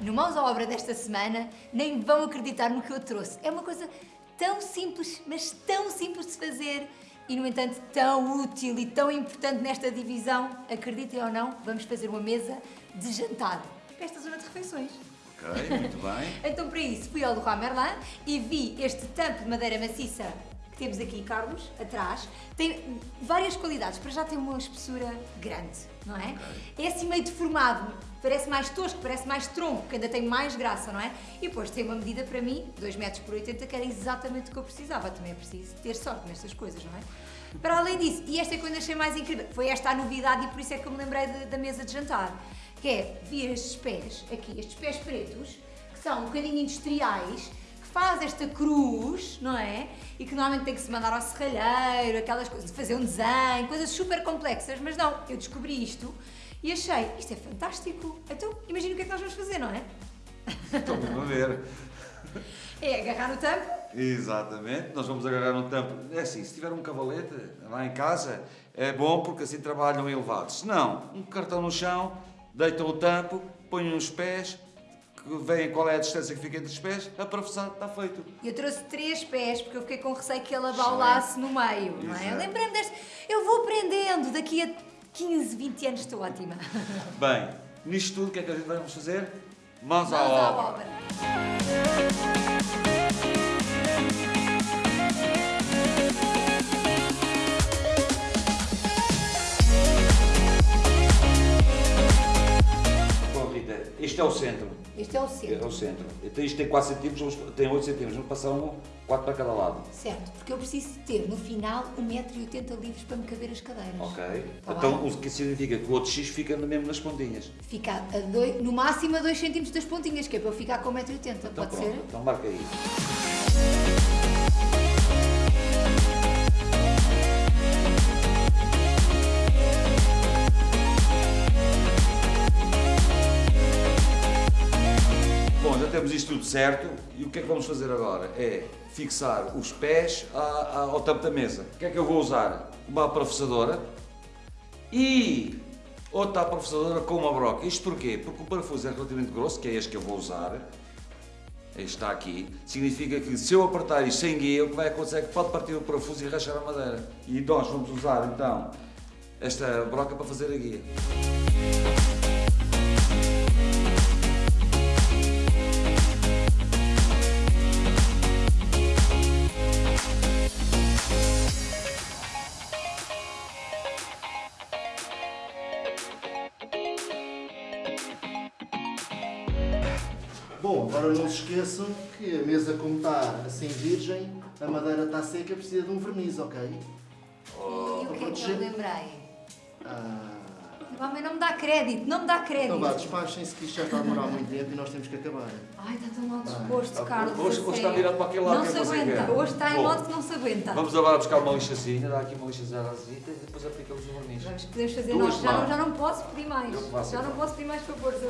no Mãos à Obra desta semana, nem vão acreditar no que eu trouxe. É uma coisa tão simples, mas tão simples de fazer e, no entanto, tão útil e tão importante nesta divisão. Acreditem ou não, vamos fazer uma mesa de jantar para esta zona de refeições. Ok, muito bem. Então, para isso, fui ao Leroy Merlin e vi este tampo de madeira maciça temos aqui, Carlos, atrás. Tem várias qualidades. Para já tem uma espessura grande, não é? É assim meio deformado. Parece mais tosco, parece mais tronco, que ainda tem mais graça, não é? E depois tem uma medida para mim, 2 metros por 80, que era exatamente o que eu precisava. Também é preciso ter sorte nestas coisas, não é? Para além disso, e esta é que eu achei mais incrível, foi esta a novidade e por isso é que eu me lembrei de- da mesa de jantar, que é, vi estes pés aqui, estes pés pretos, que são um bocadinho industriais, faz esta cruz, não é? E que normalmente tem que se mandar ao serralheiro, aquelas coisas, fazer um desenho, coisas super complexas, mas não, eu descobri isto e achei, isto é fantástico. Então, imagina o que é que nós vamos fazer, não é? Estou mesmo a ver. É agarrar no tampo, Exatamente, nós vamos agarrar um tampo. É assim, se tiver um cavalete lá em casa, é bom porque assim trabalham elevados. Se não, um cartão no chão, deitam o tampo, põem os pés, que veem qual é a distância que fica entre os pés, atravessado, está feito. Eu trouxe três pés porque eu fiquei com receio que ele abaulasse no meio, não é? Lembrei-me deste. Eu vou aprendendo, daqui a 15, 20 anos estou ótima. Bem, nisto tudo, o que é que a gente vamos fazer? Mãos, Mãos à à obra. obra. Este é o centro. Este é o É centro. o centro. Então isto tem 4 centímetros, tem 8 centímetros, vamos passar um, 4 para cada lado. Certo, porque eu preciso ter no final 1,80m livres para me caber as cadeiras. Ok? Tá então bem? o que significa que o outro X fica mesmo nas pontinhas. Fica dois, no máximo a 2cm das pontinhas, que é para eu ficar com 1,80m. Então Pode pronto, ser? então marca aí. Temos isto tudo certo e o que é que vamos fazer agora? É fixar os pés ao tampo da mesa. O que é que eu vou usar? Uma professadora e outra professadora com uma broca. Isto porquê? Porque o parafuso é relativamente grosso, que é este que eu vou usar. Este está aqui. Significa que se eu apertar isto sem guia, o que vai acontecer é que pode partir o parafuso e rachar a madeira. E nós vamos usar então esta broca para fazer a guia. Bom, agora não se esqueçam que a mesa como está assim virgem, a madeira está seca, precisa de um verniz, ok? E o que é que eu lembrei? Ah, O homem não me dá crédito, não me dá crédito. então vá, despachem-se que isto já está a demorar muito tempo e nós temos que acabar. Ai, está tão mal disposto, Ah, Carlos. hoje- hoje está virado para aquele lado Não que se aguenta. Hoje está em modo que não se aguenta. Vamos agora buscar uma lixazinha, dá aqui uma lixazinha e depois aplicamos o verniz. Vamos, podemos fazer Duas nós. Já não, já não posso pedir mais. Já não posso pedir mais favores.